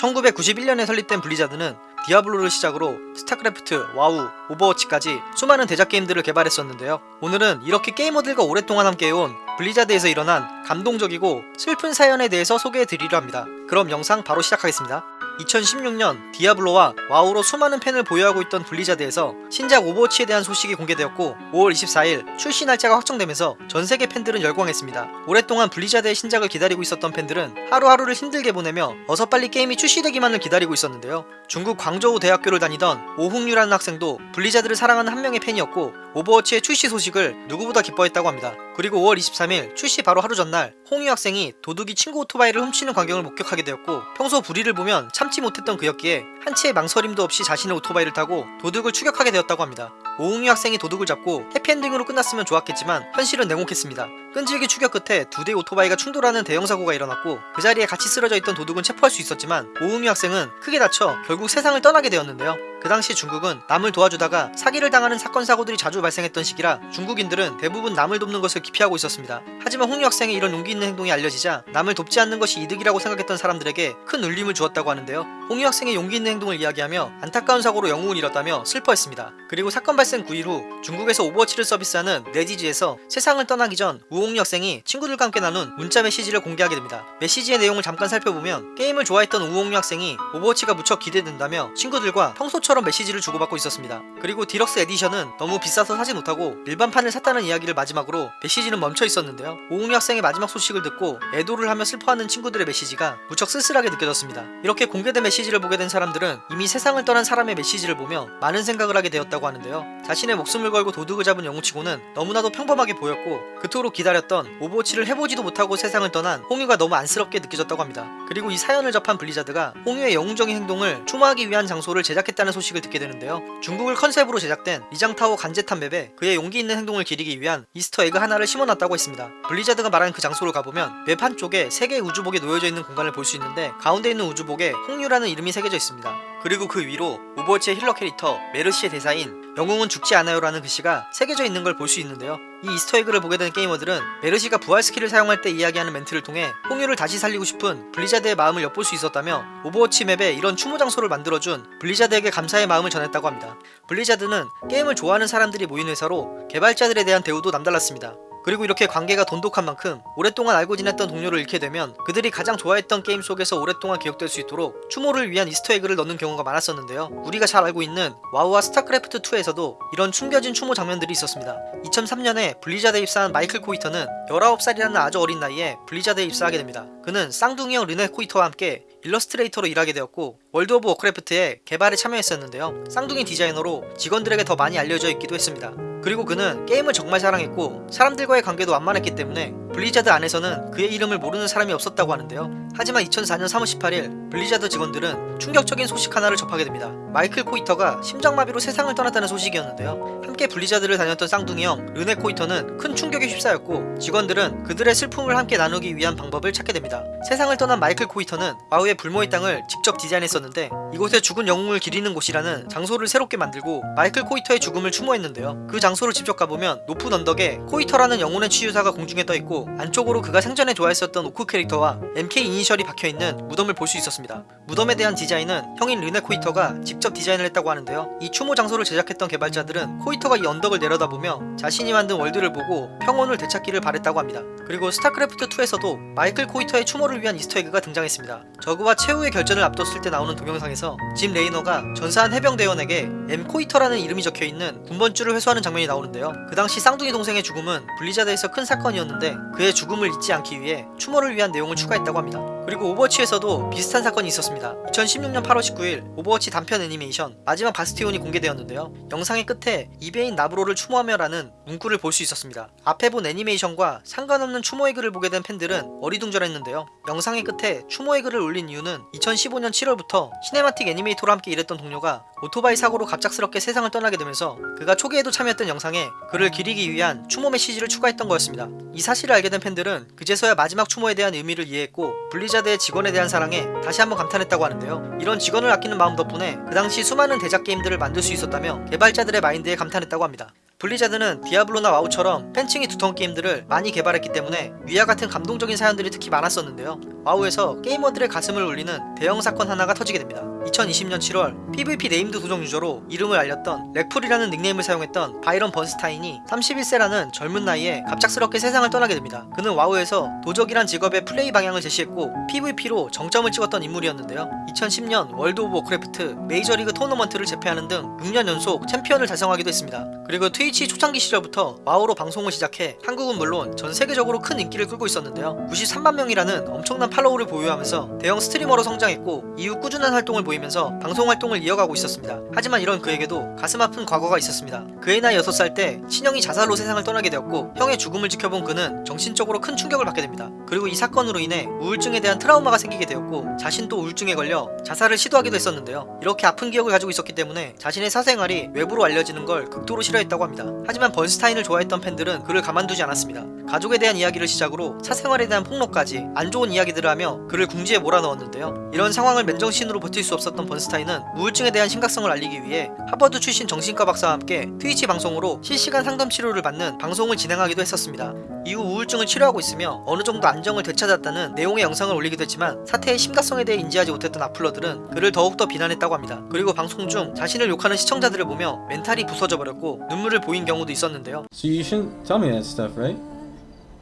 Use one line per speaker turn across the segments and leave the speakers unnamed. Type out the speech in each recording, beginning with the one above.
1991년에 설립된 블리자드는 디아블로를 시작으로 스타크래프트, 와우, 오버워치까지 수많은 대작 게임들을 개발했었는데요. 오늘은 이렇게 게이머들과 오랫동안 함께해온 블리자드에서 일어난 감동적이고 슬픈 사연에 대해서 소개해드리려 합니다. 그럼 영상 바로 시작하겠습니다. 2016년 디아블로와 와우로 수많은 팬을 보유하고 있던 블리자드에서 신작 오버워치에 대한 소식이 공개되었고 5월 24일 출시 날짜가 확정되면서 전세계 팬들은 열광했습니다. 오랫동안 블리자드의 신작을 기다리고 있었던 팬들은 하루하루를 힘들게 보내며 어서 빨리 게임이 출시되기만을 기다리고 있었는데요. 중국 광저우 대학교를 다니던 우홍유라는 학생도 블리자드를 사랑하는 한 명의 팬이었고 오버워치의 출시 소식을 누구보다 기뻐했다고 합니다. 그리고 5월 23일 출시 바로 하루 전날 홍유 학생이 도둑이 친구 오토바이를 훔치는 광경을 목격하게 되었고 평소 불의를 보면 참지 못했던 그였기에 한치의 망설임도 없이 자신의 오토바이를 타고 도둑을 추격하게 되었다고 합니다. 오흥유 학생이 도둑을 잡고 해피엔딩으로 끝났으면 좋았겠지만 현실은 냉혹했습니다. 끈질기 추격 끝에 두 대의 오토바이가 충돌하는 대형 사고가 일어났고 그 자리에 같이 쓰러져 있던 도둑은 체포할 수 있었지만 오흥유 학생은 크게 다쳐 결국 세상을 떠나게 되었는데요. 그 당시 중국은 남을 도와주다가 사기를 당하는 사건 사고들이 자주 발생했던 시기라 중국인들은 대부분 남을 돕는 것을 기피하고 있었습니다. 하지만 홍유 학생의 이런 용기 있는 행동이 알려지자 남을 돕지 않는 것이 이득이라고 생각했던 사람들에게 큰 울림을 주었다고 하는데요. 홍유 학생의 용기 있는 행동을 이야기하며 안타까운 사고로 영웅을 잃었다며 슬퍼했습니다. 그리고 사건 발생 9일 후 중국에서 오버워치를 서비스하는 넷이즈에서 세상을 떠나기 전 우홍유 학생이 친구들과 함께 나눈 문자 메시지를 공개하게 됩니다. 메시지의 내용을 잠깐 살펴보면 게임을 좋아했던 우홍유 학생이 오버워치가 무척 기대된다며 친구들과 평소처럼 메시지를 주고받고 있었습니다. 그리고 deluxe edition은 너무 비싸서 사지 못하고 일반판을 샀다는 이야기를 마지막으로 메시지는 멈춰 있었는데요. 우홍유 학생의 마지막 소식을 듣고 애도를 하며 슬퍼하는 친구들의 메시지가 무척 쓸쓸하게 느껴졌습니다. 이렇게 공개된 메시지를 보게 된 사람들은 이미 세상을 떠난 사람의 메시지를 보며 많은 생각을 하게 되었다고 하는데요. 자신의 목숨을 걸고 도둑을 잡은 영웅치고는 너무나도 평범하게 보였고 그토록 기다렸던 오버워치를 해보지도 못하고 세상을 떠난 홍유가 너무 안쓰럽게 느껴졌다고 합니다. 그리고 이 사연을 접한 블리자드가 홍유의 영웅적인 행동을 추모하기 위한 장소를 제작했다는 소식을 듣게 되는데요. 중국을 컨셉으로 제작된 리장타워 관제탑 map에 그의 용기 있는 행동을 기리기 위한 Easter egg 하나를 심어놨다고 했습니다. 블리자드가 말한 그 장소를 가보면 map 한쪽에 세 개의 우주복이 놓여져 있는 공간을 볼 수 있는데 가운데 있는 우주복에 홍유라는 이름이 새겨져 있습니다. 그리고 그 위로 오버워치의 healer 캐릭터 메르시의 대사인 영웅은 죽지 않아요라는 글씨가 새겨져 있는 걸 볼 수 있는데요. 이 Easter egg를 보게 된 게이머들은 메르시가 부활 skill을 사용할 때 이야기하는 멘트를 통해 홍유를 다시 살리고 싶은 블리자드의 마음을 엿볼 수 있었다며 오버워치 map에 이런 추모 장소를 만들어준 블리자드에게 감사의 마음을 전했다고 합니다. 블리자드는 게임을 좋아하는 사람들이 모인 회사로 개발자들에 대한 대우도 남달랐습니다. 그리고 이렇게 관계가 돈독한 만큼 오랫동안 알고 지냈던 동료를 잃게 되면 그들이 가장 좋아했던 게임 속에서 오랫동안 기억될 수 있도록 추모를 위한 Easter egg를 넣는 경우가 많았었는데요. 우리가 잘 알고 있는 와우와 스타크래프트2에서도 이런 숨겨진 추모 장면들이 있었습니다. 2003년에 블리자드에 입사한 마이클 코이터는 19살이라는 아주 어린 나이에 블리자드에 입사하게 됩니다. 그는 쌍둥이 형 르네 코이터와 함께 일러스트레이터로 일하게 되었고 월드 오브 워크래프트의 개발에 참여했었는데요. 쌍둥이 디자이너로 직원들에게 더 많이 알려져 있기도 했습니다. 그리고 그는 게임을 정말 사랑했고 사람들과의 관계도 원만했기 때문에 블리자드 안에서는 그의 이름을 모르는 사람이 없었다고 하는데요. 하지만 2004년 3월 18일 블리자드 직원들은 충격적인 소식 하나를 접하게 됩니다. 마이클 코이터가 심장마비로 세상을 떠났다는 소식이었는데요. 함께 블리자드를 다녔던 쌍둥이 형 르네 코이터는 큰 충격에 휩싸였고 직원들은 그들의 슬픔을 함께 나누기 위한 방법을 찾게 됩니다. 세상을 떠난 마이클 코이터는 와우의 불모의 땅을 직접 디자인했었는데 이곳에 죽은 영웅을 기리는 곳이라는 장소를 새롭게 만들고 마이클 코이터의 죽음을 추모했는데요. 그 장소를 직접 가보면 높은 언덕에 코이터라는 영혼의 치유사가 공중에 떠있 고 안쪽으로 그가 생전에 좋아했었던 오크 캐릭터와 MK 이니셜이 박혀있는 무덤을 볼 수 있었습니다. 무덤에 대한 디자인은 형인 르네 코이터가 직접 디자인을 했다고 하는데요. 이 추모 장소를 제작했던 개발자들은 코이터가 이 언덕을 내려다보며 자신이 만든 월드를 보고 평온을 되찾기를 바랬다고 합니다. 그리고 스타크래프트2에서도 마이클 코이터의 추모를 위한 Easter egg가 등장했습니다. 저그와 최후의 결전을 앞뒀을 때 나오는 동영상에서 짐 레이너가 전사한 해병대원에게 M 코이터라는 이름이 적혀있는 군번줄을 회수하는 장면이 나오는데요. 그 당시 쌍둥이 동생의 죽음은 블리자드에서 큰 사건이었는데 그의 죽음을 잊지 않기 위해 추모를 위한 내용을 추가했다고 합니다. 그리고 오버워치에서도 비슷한 사건이 있었습니다. 2016년 8월 19일 오버워치 단편 애니메이션 마지막 바스티온이 공개되었는데요. 영상의 끝에 이베인 나브로를 추모하며라는 문구를 볼 수 있었습니다. 앞에 본 애니메이션과 상관없는 추모의 글을 보게 된 팬들은 어리둥절했는데요. 영상의 끝에 추모의 글을 올린 이유는 2015년 7월부터 cinematic 애니메이터로 함께 일했던 동료가 오토바이 사고로 갑작스럽게 세상을 떠나게 되면서 그가 초기에도 참여했던 영상에 그를 기리기 위한 추모 메시지를 추가했던 거였습니다. 이 사실을 알게 된 팬들은 그제서야 마지막 추모에 대한 의미를 이해했고 블리자드의 직원에 대한 사랑에 다시 한번 감탄했다고 하는데요. 이런 직원을 아끼는 마음 덕분에 그 당시 수많은 대작 게임들을 만들 수 있었다며 개발자들의 마인드에 감탄했다고 합니다. 블리자드는 디아블로나 와우처럼 팬층이 두터운 게임들을 많이 개발했기 때문에 위와 같은 감동적인 사연들이 특히 많았었는데요. 와우에서 게이머들의 가슴을 울리는 대형 사건 하나가 터지게 됩니다. 2020년 7월 PVP named 도적 유저로 이름을 알렸던 Reckful이라는 닉네임을 사용했던 바이런 번스타인이 31세라는 젊은 나이에 갑작스럽게 세상을 떠나게 됩니다. 그는 와우에서 도적이란 직업의 플레이 방향을 제시했고 PVP로 정점을 찍었던 인물이었는데요. 2010년 월드 오브 워크래프트 메이저리그 토너먼트를 제패하는 등 6년 연속 챔피언을 달성하기도 했습니다. 그리고 Twitch 초창기 시절부터 WoW로 방송을 시작해 한국은 물론 전 세계적으로 큰 인기를 끌고 있었는데요. 93만 명이라는 엄청난 follow를 보유하면서 대형 streamer로 성장했고 이후 꾸준한 활동을 보이면서 방송 활동을 이어가고 있었습니다. 하지만 이런 그에게도 가슴 아픈 과거가 있었습니다. 그의 나이 6살 때 친형이 자살로 세상을 떠나게 되었고 형의 죽음을 지켜본 그는 정신적으로 큰 충격을 받게 됩니다. 그리고 이 사건으로 인해 우울증에 대한 트라우마가 생기게 되었고 자신도 우울증에 걸려 자살을 시도하기도 했었는데요. 이렇게 아픈 기억을 가지고 있었기 때문에 자신의 사생활이 외부로 알려지는 걸 극도로 싫어했다고 합니다. 하지만 번스타인을 좋아했던 팬들은 그를 가만두지 않았습니다. 가족에 대한 이야기를 시작으로 사생활에 대한 폭로까지 안 좋은 이야기들을 하며 그를 궁지에 몰아넣었는데요. 이런 상황을 맨정신으로 버틸 수 없었던 번스타인은 우울증에 대한 심각성을 알리기 위해 하버드 출신 정신과 박사와 함께 트위치 방송으로 실시간 상담 치료를 받는 방송을 진행하기도 했었습니다. 이후 우울증을 치료하고 있으며 어느 정도 안정을 되찾았다는 내용의 영상을 올리기도 했지만 사태의 심각성에 대해 인지하지 못했던 악플러들은 그를 더욱더 비난했다고 합니다. 그리고 방송 중 자신을 욕하는 시청자들을 보며 멘탈이 부서져 버렸고 눈물을 보인 경우도 있었는데요.
So you shouldn't tell me that stuff, right?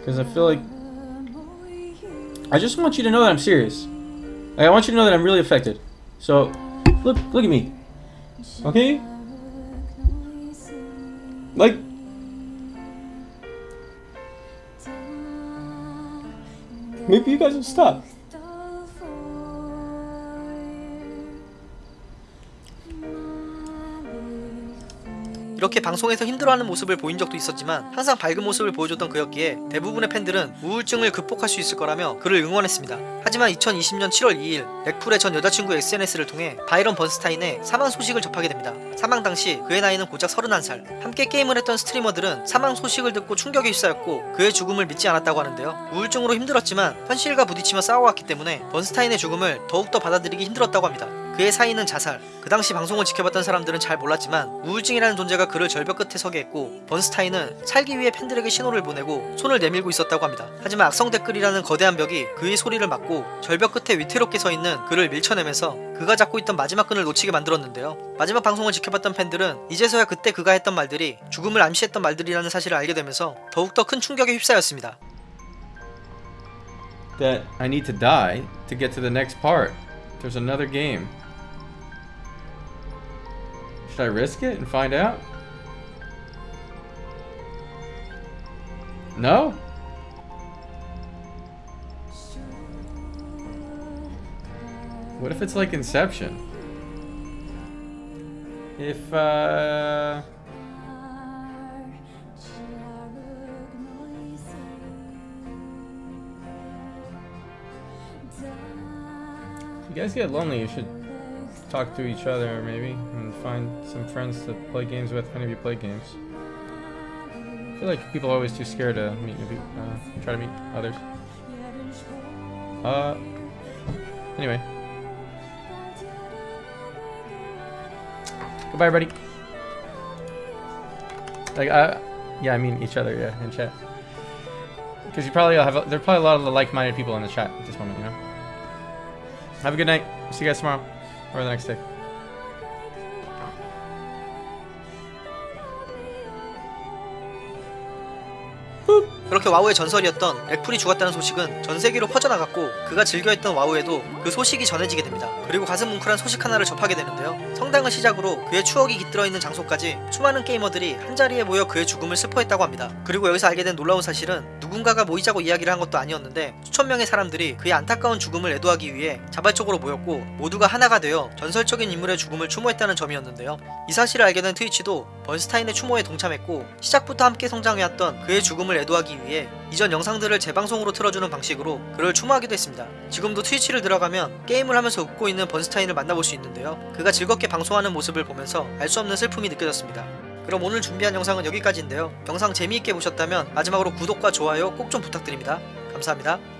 Because I feel like I just want you to know that I'm serious. Like, I want you to know that I'm really affected. So look, look at me, okay? Like maybe you guys will stop.
이렇게 방송에서 힘들어하는 모습을 보인 적도 있었지만 항상 밝은 모습을 보여줬던 그였기에 대부분의 팬들은 우울증을 극복할 수 있을 거라며 그를 응원했습니다. 하지만 2020년 7월 2일 렉풀의 전 여자친구 SNS를 통해 바이런 번스타인의 사망 소식을 접하게 됩니다. 사망 당시 그의 나이는 고작 31살. 함께 게임을 했던 스트리머들은 사망 소식을 듣고 충격에 휩싸였고 그의 죽음을 믿지 않았다고 하는데요. 우울증으로 힘들었지만 현실과 부딪히며 싸워왔기 때문에 번스타인의 죽음을 더욱더 받아들이기 힘들었다고 합니다. 그의 사인은 자살. 그 당시 방송을 지켜봤던 사람들은 잘 몰랐지만 우울증이라는 존재가 그를 절벽 끝에 서게 했고 번스타인은 살기 위해 팬들에게 신호를 보내고 손을 내밀고 있었다고 합니다. 하지만 악성 댓글이라는 거대한 벽이 그의 소리를 막고 절벽 끝에 위태롭게 서 있는 그를 밀쳐내면서 그가 잡고 있던 마지막 끈을 놓치게 만들었는데요. 마지막 방송을 지켜봤던 팬들은 이제서야 그때 그가 했던 말들이 죽음을 암시했던 말들이라는 사실을 알게 되면서 더욱더 큰 충격에 휩싸였습니다.
That I need to die to get to the next part. There's another game. Should I risk it and find out? No? What if it's like Inception? If, uh. If you guys get lonely, you should talk to each other maybe and find some friends to play games with of you play games. I feel like people are always too scared to meet new people, uh, try to meet others. Uh, anyway. Goodbye, everybody. Like, uh, yeah, I mean each other, yeah, in chat. Because you probably have, a, there are probably a lot of like-minded people in the chat at this moment, you know. Have a good night. See you guys tomorrow or the next day.
그렇게 와우의 전설이었던 렉풀이 죽었다는 소식은 전 세계로 퍼져나갔고 그가 즐겨했던 와우에도 그 소식이 전해지게 됩니다. 그리고 가슴 뭉클한 소식 하나를 접하게 되는데요. 성당을 시작으로 그의 추억이 깃들어 있는 장소까지 수많은 게이머들이 한자리에 모여 그의 죽음을 슬퍼했다고 합니다. 그리고 여기서 알게 된 놀라운 사실은 누군가가 모이자고 이야기를 한 것도 아니었는데 수천 명의 사람들이 그의 안타까운 죽음을 애도하기 위해 자발적으로 모였고 모두가 하나가 되어 전설적인 인물의 죽음을 추모했다는 점이었는데요. 이 사실을 알게 된 트위치도 번스타인의 추모에 동참했고 시작부터 함께 성장해왔던 그의 죽음을 애도 위해 이전 영상들을 재방송으로 틀어주는 방식으로 그를 추모하기도 했습니다. 지금도 트위치를 들어가면 게임을 하면서 웃고 있는 번스타인을 만나볼 수 있는데요. 그가 즐겁게 방송하는 모습을 보면서 알 수 없는 슬픔이 느껴졌습니다. 그럼 오늘 준비한 영상은 여기까지인데요. 영상 재미있게 보셨다면 마지막으로 구독과 좋아요 꼭 좀 부탁드립니다. 감사합니다.